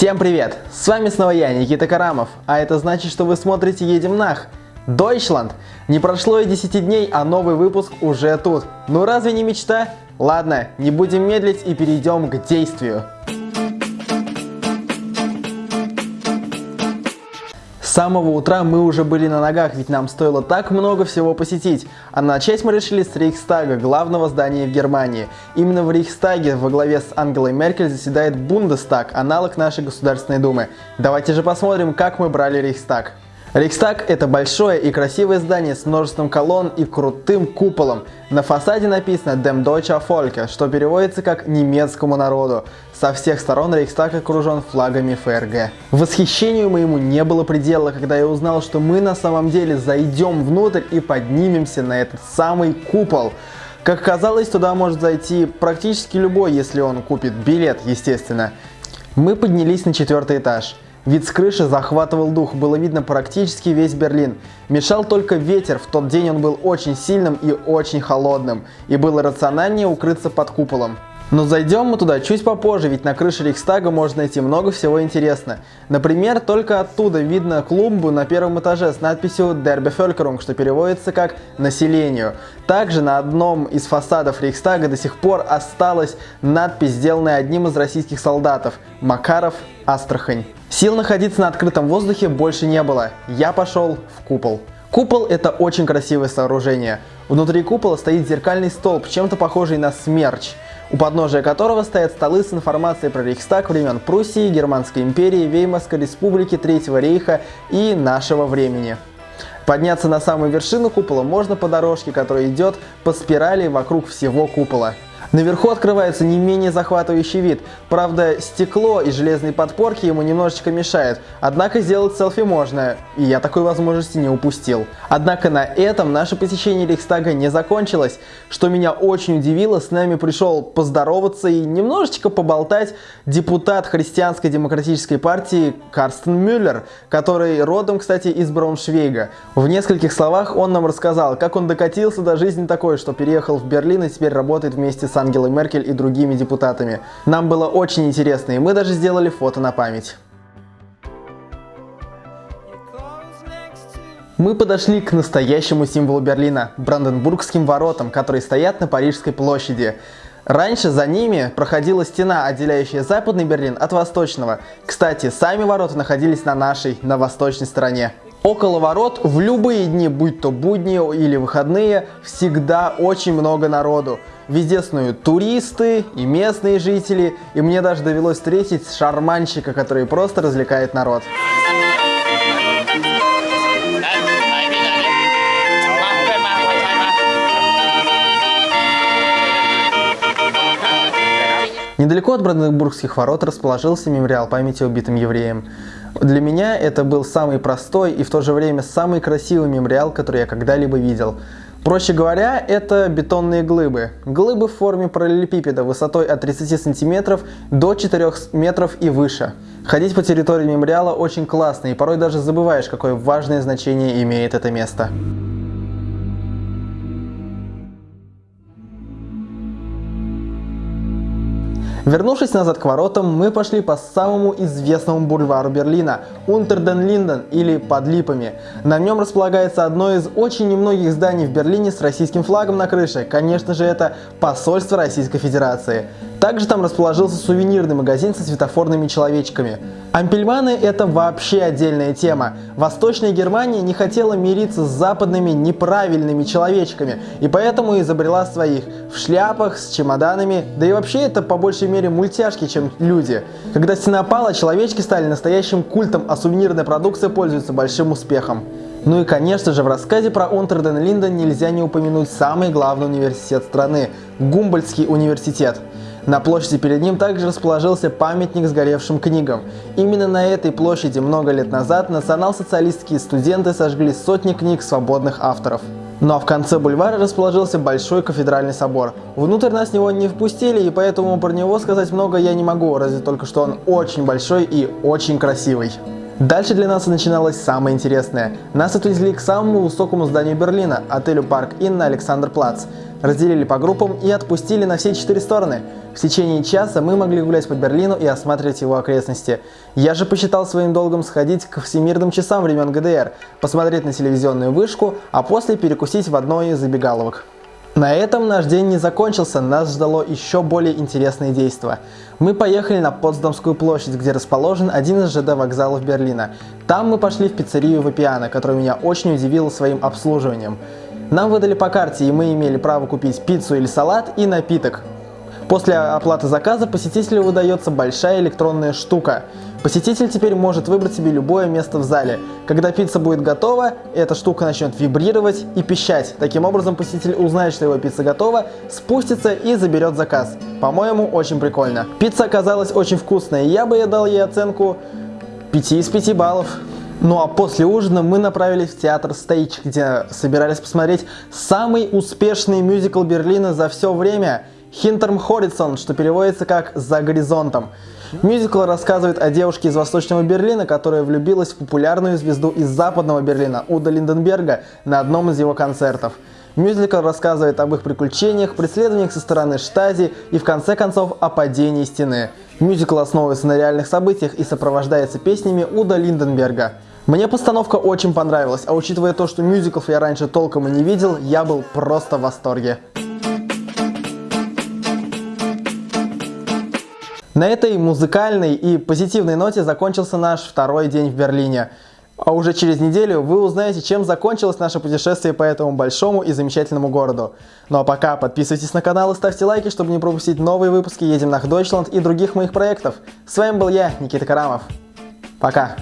Всем привет! С вами снова я, Никита Карамов, а это значит, что вы смотрите «Едем нах». Дойчланд! Не прошло и 10 дней, а новый выпуск уже тут. Ну разве не мечта? Ладно, не будем медлить и перейдем к действию. Самого утра мы уже были на ногах, ведь нам стоило так много всего посетить. А начать мы решили с Рейхстага, главного здания в Германии. Именно в Рейхстаге во главе с Ангелой Меркель заседает Бундестаг, аналог нашей Государственной Думы. Давайте же посмотрим, как мы брали Рейхстаг. Рейхстаг – это большое и красивое здание с множеством колонн и крутым куполом. На фасаде написано «Dem Deutsche Volke», что переводится как «немецкому народу». Со всех сторон Рейхстаг окружен флагами ФРГ. Восхищению моему не было предела, когда я узнал, что мы на самом деле зайдем внутрь и поднимемся на этот самый купол. Как казалось, туда может зайти практически любой, если он купит билет, естественно. Мы поднялись на четвертый этаж. Вид с крыши захватывал дух, было видно практически весь Берлин. Мешал только ветер, в тот день он был очень сильным и очень холодным, и было рациональнее укрыться под куполом. Но зайдем мы туда чуть попозже, ведь на крыше Рейхстага можно найти много всего интересного. Например, только оттуда видно клумбу на первом этаже с надписью Bevölkerung, что переводится как «населению». Также на одном из фасадов Рейхстага до сих пор осталась надпись, сделанная одним из российских солдатов «Макаров, Астрахань». Сил находиться на открытом воздухе больше не было. Я пошел в купол. Купол это очень красивое сооружение. Внутри купола стоит зеркальный столб, чем-то похожий на смерч у подножия которого стоят столы с информацией про Рейхстаг времен Пруссии, Германской империи, Веймарской республики, Третьего рейха и нашего времени. Подняться на самую вершину купола можно по дорожке, которая идет по спирали вокруг всего купола. Наверху открывается не менее захватывающий вид. Правда, стекло и железные подпорки ему немножечко мешают. Однако сделать селфи можно, и я такой возможности не упустил. Однако на этом наше посещение Рейхстага не закончилось. Что меня очень удивило, с нами пришел поздороваться и немножечко поболтать депутат Христианской демократической партии Карстен Мюллер, который родом, кстати, из Брауншвейга. В нескольких словах он нам рассказал, как он докатился до жизни такой, что переехал в Берлин и теперь работает вместе с Ангелой Меркель и другими депутатами. Нам было очень интересно, и мы даже сделали фото на память. Мы подошли к настоящему символу Берлина – Бранденбургским воротам, которые стоят на Парижской площади. Раньше за ними проходила стена, отделяющая западный Берлин от восточного. Кстати, сами ворота находились на нашей, на восточной стороне. Около ворот в любые дни, будь то будни или выходные, всегда очень много народу. Везде снуют туристы и местные жители, и мне даже довелось встретить шарманщика, который просто развлекает народ. Недалеко от Бранденбургских ворот расположился мемориал памяти убитым евреям. Для меня это был самый простой и в то же время самый красивый мемориал, который я когда-либо видел. Проще говоря, это бетонные глыбы. Глыбы в форме параллелепипеда высотой от 30 сантиметров до 4 метров и выше. Ходить по территории мемориала очень классно и порой даже забываешь, какое важное значение имеет это место. Вернувшись назад к воротам, мы пошли по самому известному бульвару Берлина – Унтерден-Линден или Под Липами. На нем располагается одно из очень немногих зданий в Берлине с российским флагом на крыше. Конечно же, это посольство Российской Федерации. Также там расположился сувенирный магазин со светофорными человечками. Ампельманы – это вообще отдельная тема. Восточная Германия не хотела мириться с западными неправильными человечками, и поэтому изобрела своих в шляпах, с чемоданами, да и вообще это по большей мере мультяшки, чем люди. Когда стена пала, человечки стали настоящим культом, а сувенирная продукция пользуется большим успехом. Ну и конечно же в рассказе про Унтерден Линден нельзя не упомянуть самый главный университет страны – Гумбольдтский университет. На площади перед ним также расположился памятник сгоревшим книгам. Именно на этой площади много лет назад национал-социалистские студенты сожгли сотни книг свободных авторов. Ну а в конце бульвара расположился Большой кафедральный собор. Внутрь нас него не впустили, и поэтому про него сказать много я не могу, разве только что он очень большой и очень красивый. Дальше для нас начиналось самое интересное. Нас отвезли к самому высокому зданию Берлина, отелю Парк Inn на Александр-Плац. Разделили по группам и отпустили на все четыре стороны. В течение часа мы могли гулять по Берлину и осматривать его окрестности. Я же посчитал своим долгом сходить к всемирным часам времен ГДР, посмотреть на телевизионную вышку, а после перекусить в одной из забегаловок. На этом наш день не закончился, нас ждало еще более интересное действо. Мы поехали на Потсдамскую площадь, где расположен один из ЖД вокзалов Берлина. Там мы пошли в пиццерию Вапиано, которая меня очень удивила своим обслуживанием. Нам выдали по карте, и мы имели право купить пиццу или салат и напиток. После оплаты заказа посетителю выдается большая электронная штука. Посетитель теперь может выбрать себе любое место в зале. Когда пицца будет готова, эта штука начнет вибрировать и пищать. Таким образом посетитель узнает, что его пицца готова, спустится и заберет заказ. По-моему, очень прикольно. Пицца оказалась очень вкусная, и я бы дал ей оценку 5 из 5 баллов. Ну а после ужина мы направились в театр Стейдж, где собирались посмотреть самый успешный мюзикл Берлина за все время – Хинтерм Хоррисон, что переводится как «За горизонтом». Мюзикл рассказывает о девушке из Восточного Берлина, которая влюбилась в популярную звезду из Западного Берлина, Уда Линденберга, на одном из его концертов. Мюзикл рассказывает об их приключениях, преследованиях со стороны Штази и в конце концов о падении стены. Мюзикл основывается на реальных событиях и сопровождается песнями Уда Линденберга. Мне постановка очень понравилась, а учитывая то, что мюзиклов я раньше толком и не видел, я был просто в восторге. На этой музыкальной и позитивной ноте закончился наш второй день в Берлине. А уже через неделю вы узнаете, чем закончилось наше путешествие по этому большому и замечательному городу. Ну а пока подписывайтесь на канал и ставьте лайки, чтобы не пропустить новые выпуски «Едем на Дойчланд» и других моих проектов. С вами был я, Никита Карамов. Пока!